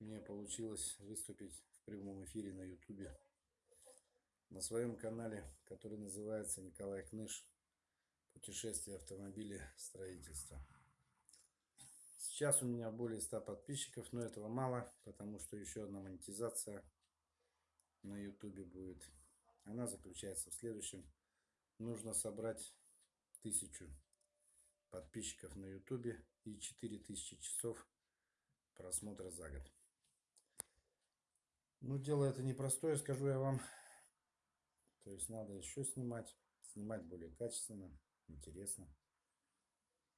мне получилось выступить в прямом эфире на ютубе на своем канале, который называется Николай Кныш «Путешествие автомобиля строительства». Сейчас у меня более 100 подписчиков, но этого мало, потому что еще одна монетизация на ютубе будет. Она заключается в следующем. Нужно собрать тысячу подписчиков на ютубе и 4000 часов просмотра за год. Ну, дело это непростое, скажу я вам. То есть надо еще снимать. Снимать более качественно, интересно.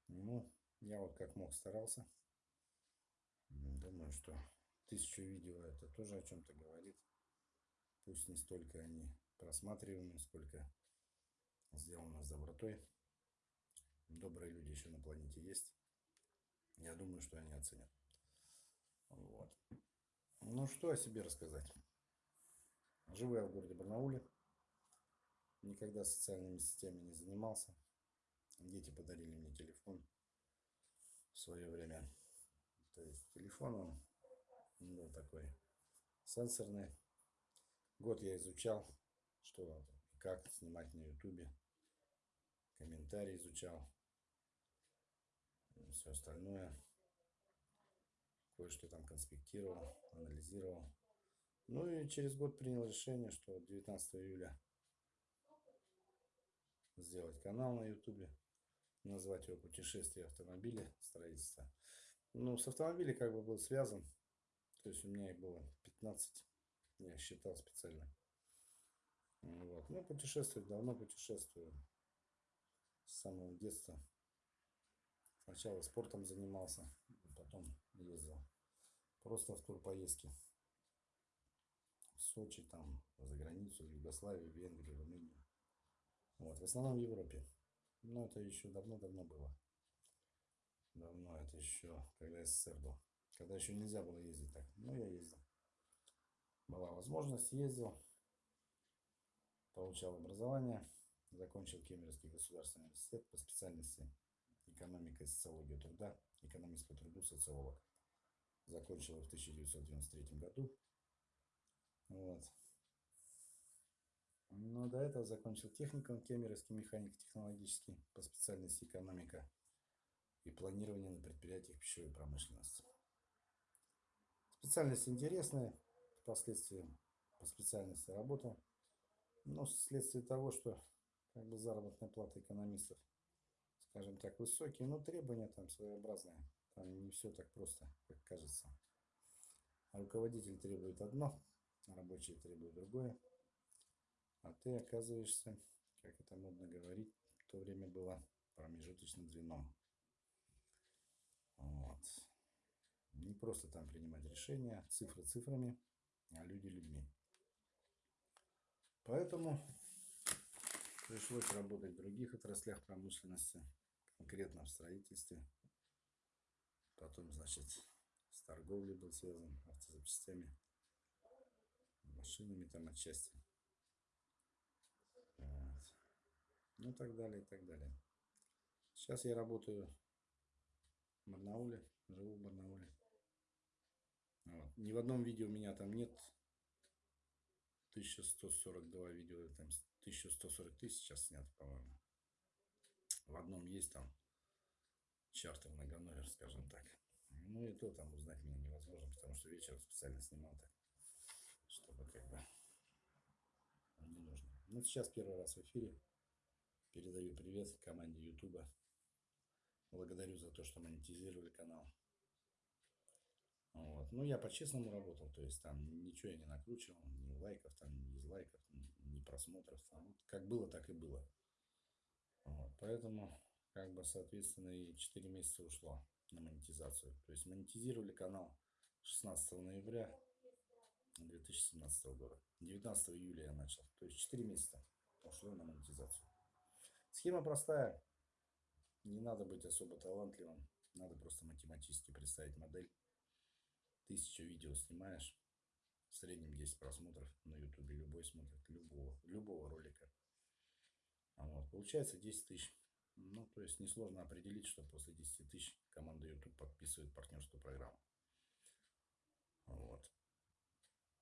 Ну, я вот как мог старался. Думаю, что тысячу видео это тоже о чем-то говорит. Пусть не столько они просматриваемы, сколько сделано с добротой. Добрые люди еще на планете есть. Я думаю, что они оценят. Вот. Ну, что о себе рассказать. Живу я в городе Барнауле. Никогда социальными сетями не занимался. Дети подарили мне телефон в свое время. То есть телефон он был такой сенсорный. Год я изучал, что как снимать на ютубе. Комментарии изучал. Все остальное кое-что там конспектировал, анализировал. Ну и через год принял решение, что 19 июля сделать канал на ютубе, назвать его «Путешествие автомобиля строительства». Ну, с автомобилем как бы был связан, то есть у меня их было 15, я считал специально. Вот. Ну, путешествовать давно путешествую, с самого детства. Сначала спортом занимался, потом ездил просто в турпоездки. В Сочи, там, за границу, в Югославию, Венгрию, Румынию. Вот, в основном в Европе. Но это еще давно-давно было. Давно, это еще, когда СССР был. Когда еще нельзя было ездить так. Ну, я ездил. Была возможность, ездил. Получал образование. Закончил Кемеровский государственный университет по специальности экономика и социология труда, экономист по труду, социолог. Закончил в 1993 году. Вот. Но до этого закончил техникум Кемеровский механик технологический по специальности экономика и планирование на предприятиях пищевой промышленности. Специальность интересная, впоследствии по специальности работал. Но вследствие того, что как бы заработная плата экономистов скажем так, высокие, но требования там своеобразные. Там не все так просто, как кажется. А руководитель требует одно, а рабочий требует другое. А ты оказываешься, как это модно говорить, в то время было промежуточным звеном. Вот. Не просто там принимать решения, цифры цифрами, а люди людьми. Поэтому пришлось работать в других отраслях промышленности конкретно в строительстве. Потом, значит, с торговлей был связан, автозапчастями, машинами там отчасти. Вот. Ну, так далее, и так далее. Сейчас я работаю в Барнауле, живу в Барнауле. Вот. Ни в одном видео у меня там нет 1142 видео, там 1140 тысяч сейчас снято, по-моему. В одном есть там чартер многономер, скажем так. Ну и то там узнать меня невозможно, потому что вечером специально снимал так, чтобы как бы не нужно. Ну сейчас первый раз в эфире. Передаю привет команде Ютуба. Благодарю за то, что монетизировали канал. Вот. Ну, я по-честному работал, то есть там ничего я не накручивал, ни лайков, там, ни дизлайков, ни просмотров. Там, как было, так и было. Вот, поэтому, как бы, соответственно, и 4 месяца ушло на монетизацию. То есть монетизировали канал 16 ноября 2017 года. 19 июля я начал. То есть 4 месяца ушло на монетизацию. Схема простая. Не надо быть особо талантливым. Надо просто математически представить модель. Тысячу видео снимаешь. В среднем 10 просмотров на ютубе. Любой смотрит. Любого, любого ролика. Вот, получается 10 тысяч. Ну, то есть несложно определить, что после 10 тысяч команда YouTube подписывает партнерскую программу.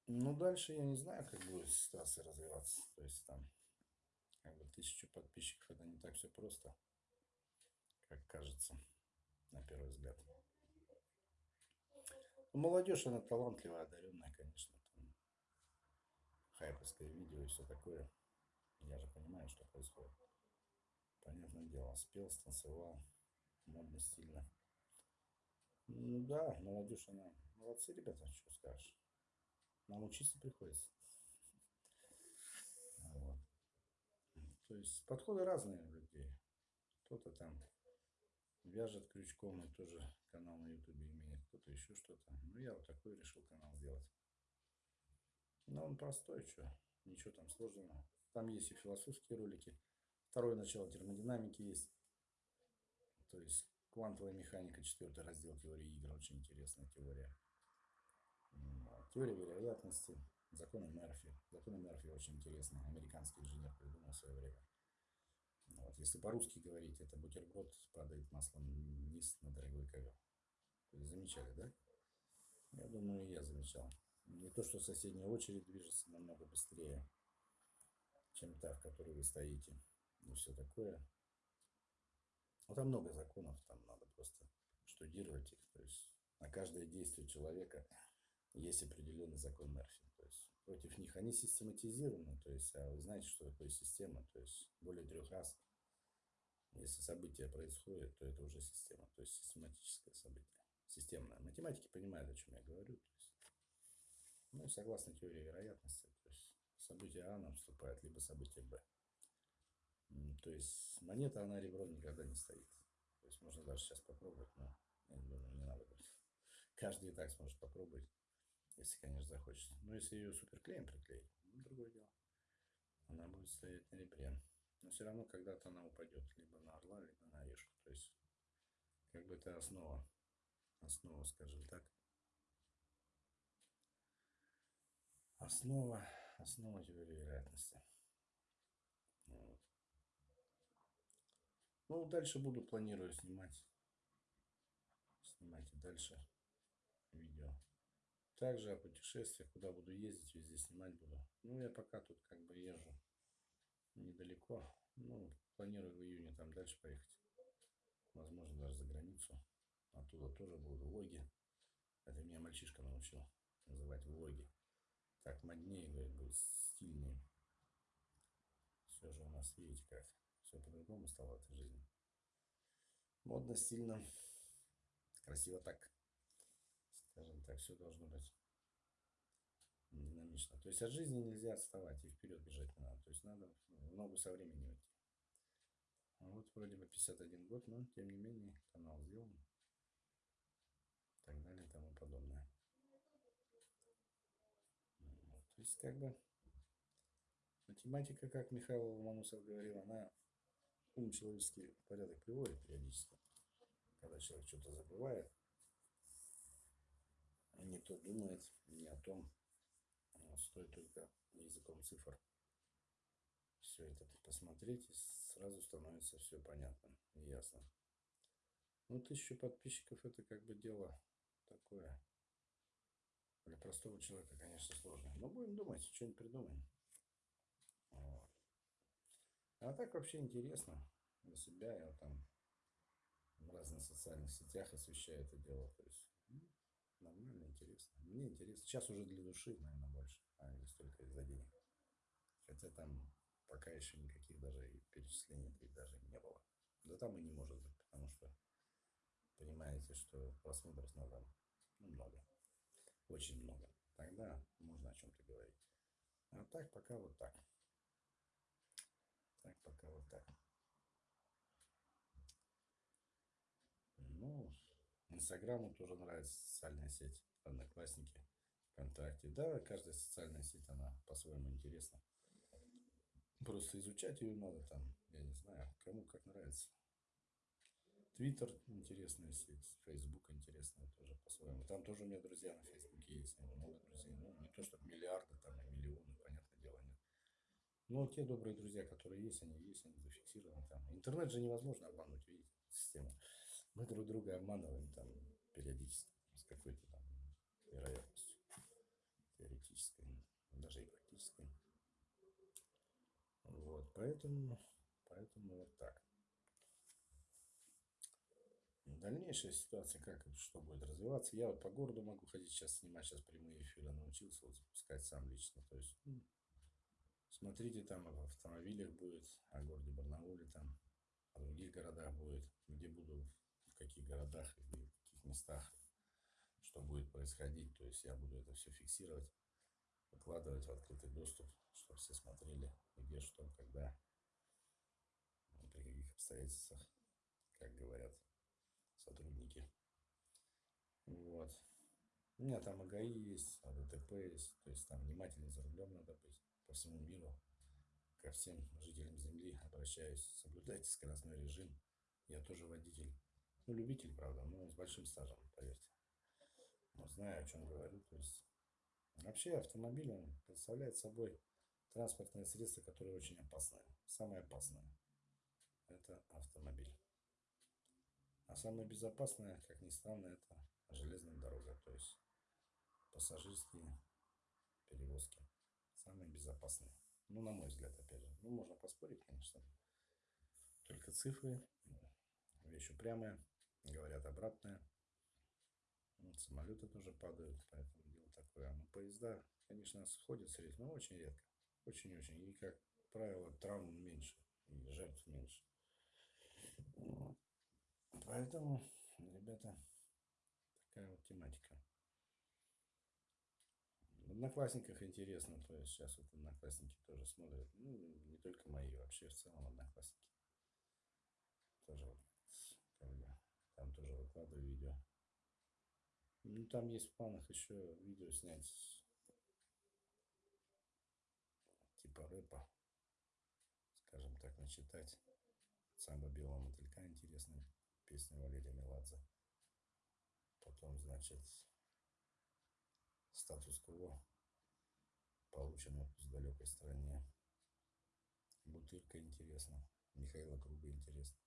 Ну, дальше я не знаю, как будет ситуация развиваться. То есть там как бы тысячу подписчиков это не так все просто, как кажется на первый взгляд. Ну, молодежь, она талантливая, одаренная, конечно. Там хайповское видео и все такое. Я же понимаю, что происходит. Понятное дело, спел, станцевал, модно, стильно. Ну да, молодежь, она... Молодцы, ребята, что скажешь. Нам учиться приходится. Вот. То есть подходы разные у людей. Кто-то там вяжет крючком и тоже канал на ютубе имеет, кто-то еще что-то. Ну, я вот такой решил канал сделать. Но он простой, что, ничего там сложного. Там есть и философские ролики. Второе начало термодинамики есть. То есть квантовая механика, четвертый раздел теории игр, очень интересная теория. Теория вероятности, законы Мерфи. Законы Мерфи очень интересные. Американский инженер придумал в свое время. Вот. Если по-русски говорить, это бутерброд падает маслом вниз на дорогой ковер. Замечали, да? Я думаю, я замечал. Не то, что соседняя очередь движется намного быстрее, чем та, в которой вы стоите. И все такое. Ну, там много законов, там надо просто штудировать их. То есть на каждое действие человека есть определенный закон Мерфи. То есть против них они систематизированы. То есть, а вы знаете, что такое система? То есть более трех раз, если событие происходит, то это уже система. То есть систематическое событие. Системное. Математики понимают, о чем я говорю. То есть, ну и согласно теории вероятности, то есть событие А наступает, либо событие Б. То есть монета, она ребром никогда не стоит. То есть можно даже сейчас попробовать, но я думаю, не надо будет. Каждый и так сможет попробовать. Если, конечно, захочется. Но если ее суперклеем приклеить, ну, другое дело. Она будет стоять на ребре. Но все равно когда-то она упадет либо на орла, либо на орешку. То есть, как бы это основа. Основа, скажем так. Основа, основа теории вероятности. Вот. Ну, дальше буду, планирую снимать. Снимать и дальше видео. Также о путешествиях, куда буду ездить, везде снимать буду. Ну, я пока тут как бы езжу недалеко. Ну, планирую в июне там дальше поехать. Возможно, даже за границу. Оттуда тоже будут влоги. Это меня мальчишка научил называть влоги. Так моднее, говорит, будет стильнее. Все же у нас, видите как, все по-другому стало в этой жизни. Модно, стильно, красиво так скажем так, все должно быть динамично. То есть от жизни нельзя отставать и вперед бежать не надо. То есть надо в ногу со временем идти. А вот вроде бы 51 год, но тем не менее канал сделан. И так далее и тому подобное. Вот, то есть как бы математика, как Михаил Ломоносов говорил, она ум человеческий порядок приводит периодически. Когда человек что-то забывает, не то думает, не о том. Стоит только языком цифр все это посмотреть, и сразу становится все понятно и ясно. Ну, тысячу подписчиков это как бы дело такое. Для простого человека, конечно, сложно. Но будем думать, что-нибудь придумаем. А так вообще интересно для себя. Я там в разных социальных сетях освещаю это дело. То есть, ну, Нормально, интересно. Мне интересно. Сейчас уже для души, наверное, больше, а не столько из-за денег. Хотя там пока еще никаких даже перечислений даже не было. Да там и не может быть, потому что понимаете, что просмотров надо ну, много. Очень много. Тогда можно о чем-то говорить. А так пока вот так. Так пока вот так. Ну, Инстаграму тоже нравится социальная сеть, Одноклассники, ВКонтакте. Да, каждая социальная сеть, она по-своему интересна. Просто изучать ее надо там, я не знаю, кому как нравится. Твиттер интересная сеть, Фейсбук интересная тоже по-своему. Там тоже у меня друзья на Фейсбуке есть, много друзей. Ну, не то, чтобы миллиарды, там, и миллионы, понятное дело, нет. Но те добрые друзья, которые есть, они есть, они зафиксированы там. Интернет же невозможно обмануть, видите, систему мы друг друга обманываем там периодически с какой-то там вероятностью теоретической. даже и практической. Вот, поэтому, поэтому вот так. Дальнейшая ситуация, как что будет развиваться. Я вот по городу могу ходить сейчас снимать, сейчас прямые эфиры научился вот запускать сам лично. То есть, ну, смотрите, там в автомобилях будет, о городе Барнауле там, о других городах будет, где буду, в каких городах, и в каких местах, что будет происходить. То есть я буду это все фиксировать, выкладывать в открытый доступ, чтобы все смотрели, где, что, когда, при каких обстоятельствах, как говорят сотрудники. Вот. У меня там АГАИ есть, АДТП есть, то есть там внимательнее за рулем надо быть по всему миру. Ко всем жителям Земли обращаюсь, соблюдайте скоростной режим. Я тоже водитель. Ну, любитель, правда, но с большим стажем, поверьте. Но знаю, о чем говорю. То есть вообще автомобиль он представляет собой транспортное средство, которое очень опасное. Самое опасное – это автомобиль. А самое безопасное, как ни странно, это железная дорога, то есть пассажирские перевозки. Самые безопасные. Ну, на мой взгляд, опять же. Ну, можно поспорить, конечно. Только цифры, вещь упрямая, говорят обратное. Вот, самолеты тоже падают, поэтому дело такое. Но поезда, конечно, сходят с рельс, но очень редко. Очень-очень. И, как правило, травм меньше, и жертв меньше. Поэтому, ребята, такая вот тематика. Одноклассниках интересно, то есть сейчас вот Одноклассники тоже смотрят, ну, не только мои, вообще в целом Одноклассники. Тоже вот, как бы, там тоже выкладываю видео. Ну, там есть в планах еще видео снять типа рэпа, скажем так, начитать. Самбо белого мотылька интересная песня Валерия Меладзе. Потом, значит, статус-кво получено в далекой стране. Бутырка интересно. Михаила Круга интересно.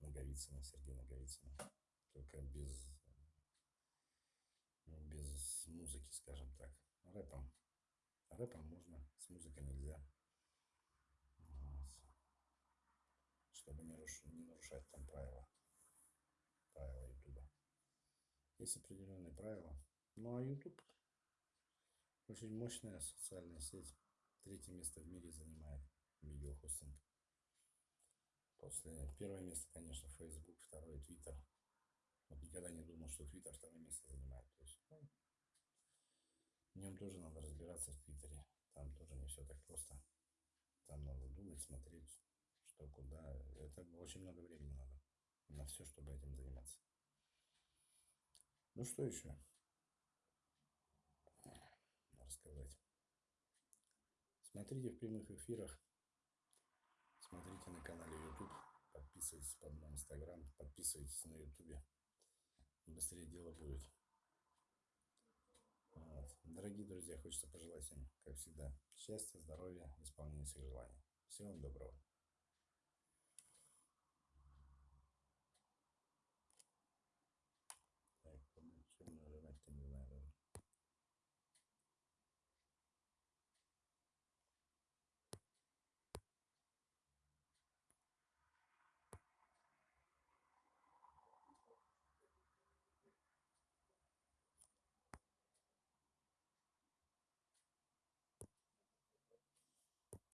Наговицына, Сергей Наговицына. Только без, без музыки, скажем так. Рэпом. Рэпом можно, с музыкой нельзя. Чтобы не, руш... не нарушать там правила правила Ютуба. Есть определенные правила. Ну а Ютуб очень мощная социальная сеть. Третье место в мире занимает видеохостинг. После первое место, конечно, Facebook, второе Twitter. Вот никогда не думал, что Twitter второе место занимает. То есть, ну, в нем тоже надо разбираться в Твиттере. Там тоже не все так просто. Там надо думать, смотреть, что куда. Это очень много времени надо на все, чтобы этим заниматься. Ну что еще рассказать? Смотрите в прямых эфирах, смотрите на канале YouTube, подписывайтесь под мой инстаграм, подписывайтесь на YouTube. Быстрее дело будет. Вот. Дорогие друзья, хочется пожелать всем, как всегда, счастья, здоровья, исполнения всех желаний. Всего вам доброго.